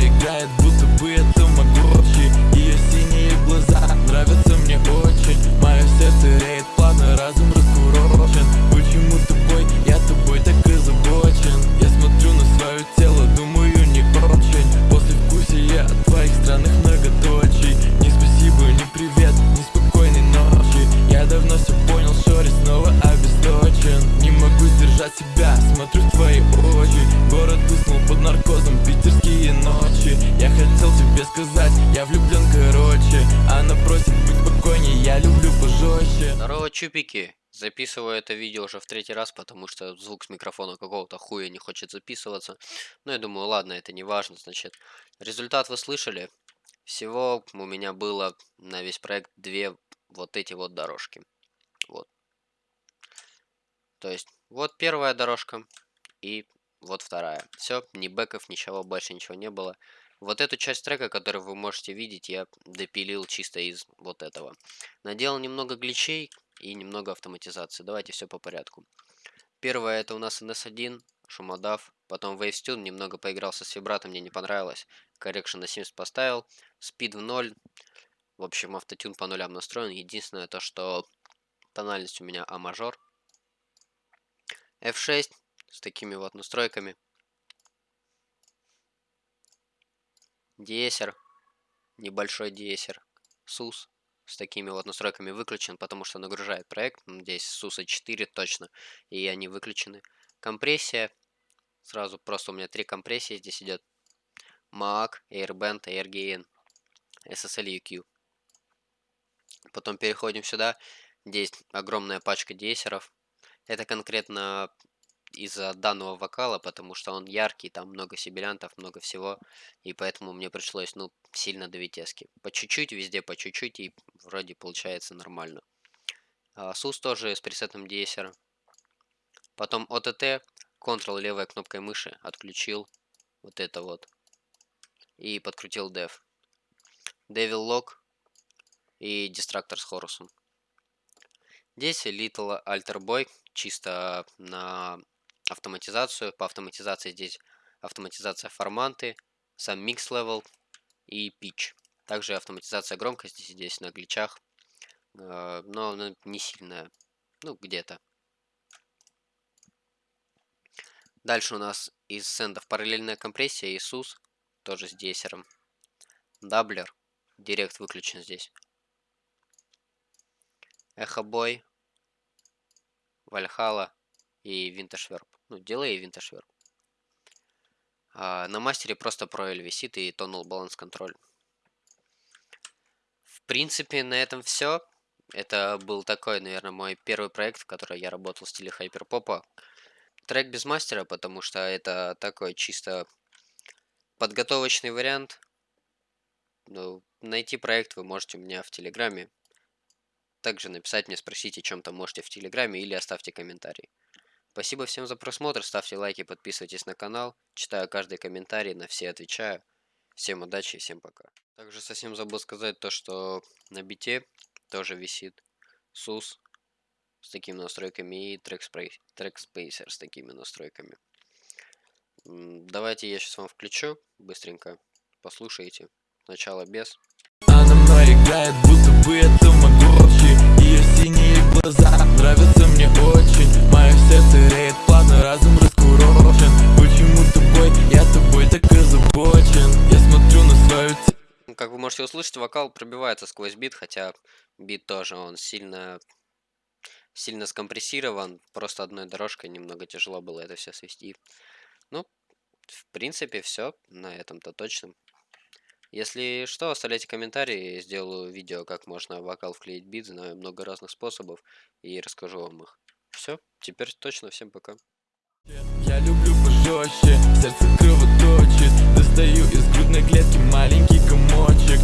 играет, будто бы это Магочи Ее синие глаза нравятся мне очень. Мое сердце рей Здорово, чупики! Записываю это видео уже в третий раз, потому что звук с микрофона какого-то хуя не хочет записываться. Но я думаю, ладно, это не важно, значит. Результат вы слышали. Всего у меня было на весь проект две вот эти вот дорожки. Вот. То есть, вот первая дорожка и вот вторая. Все, ни бэков, ничего, больше ничего не было. Вот эту часть трека, которую вы можете видеть, я допилил чисто из вот этого. Наделал немного гличей и немного автоматизации. Давайте все по порядку. Первое это у нас NS1, шумодав. Потом WaveStune, немного поигрался с вибратом, мне не понравилось. Correction на 70 поставил. Speed в 0. В общем, автотюн по нулям настроен. Единственное то, что тональность у меня А мажор. F6 с такими вот настройками. Диесер, небольшой диесер, SUS с такими вот настройками выключен, потому что нагружает проект. Здесь SUS 4 точно, и они выключены. Компрессия, сразу просто у меня три компрессии здесь идет. MAC, Airband, AirGain, SSL UQ. Потом переходим сюда. Здесь огромная пачка диесеров. Это конкретно из-за данного вокала, потому что он яркий, там много сибилянтов, много всего, и поэтому мне пришлось, ну, сильно давить эски. По чуть-чуть, везде по чуть-чуть, и вроде получается нормально. А, SUS тоже с пресетом DSR. Потом OTT, Ctrl левой кнопкой мыши отключил вот это вот. И подкрутил Dev. Devil Lock и Distractor с Хорусом. Здесь Little Alter Boy, чисто на автоматизацию. По автоматизации здесь автоматизация форманты, сам микс level и pitch. Также автоматизация громкости здесь на гличах, э, но не сильная, ну где-то. Дальше у нас из сендов параллельная компрессия и SUS, тоже с десером. Даблер, директ выключен здесь. Эхобой, Вальхала и Винташверп. Ну, делай и винтошверп. А, на мастере просто проэль висит и тонул баланс контроль. В принципе, на этом все. Это был такой, наверное, мой первый проект, в котором я работал в стиле хайперпопа. Трек без мастера, потому что это такой чисто подготовочный вариант. Ну, найти проект вы можете у меня в Телеграме. Также написать мне, спросите, чем-то можете в Телеграме или оставьте комментарий. Спасибо всем за просмотр, ставьте лайки, подписывайтесь на канал. Читаю каждый комментарий, на все отвечаю. Всем удачи и всем пока. Также совсем забыл сказать то, что на бите тоже висит SUS с такими настройками и TrackSpacer с такими настройками. Давайте я сейчас вам включу быстренько. Послушайте. Сначала без. Она играет, будто бы это синие глаза. Нравятся мне очень. Мое сердце реет плавно, разум раскурочен. Почему тобой, я тобой так озабочен. Я смотрю на свою Как вы можете услышать, вокал пробивается сквозь бит, хотя бит тоже, он сильно сильно скомпрессирован, просто одной дорожкой немного тяжело было это все свести. Ну, в принципе, все на этом-то точно. Если что, оставляйте комментарии, сделаю видео, как можно вокал вклеить бит, знаю много разных способов и расскажу вам их. Все, теперь точно, всем пока. Я люблю пожестче, сердце кровоточит Достаю из грудной клетки маленький комочек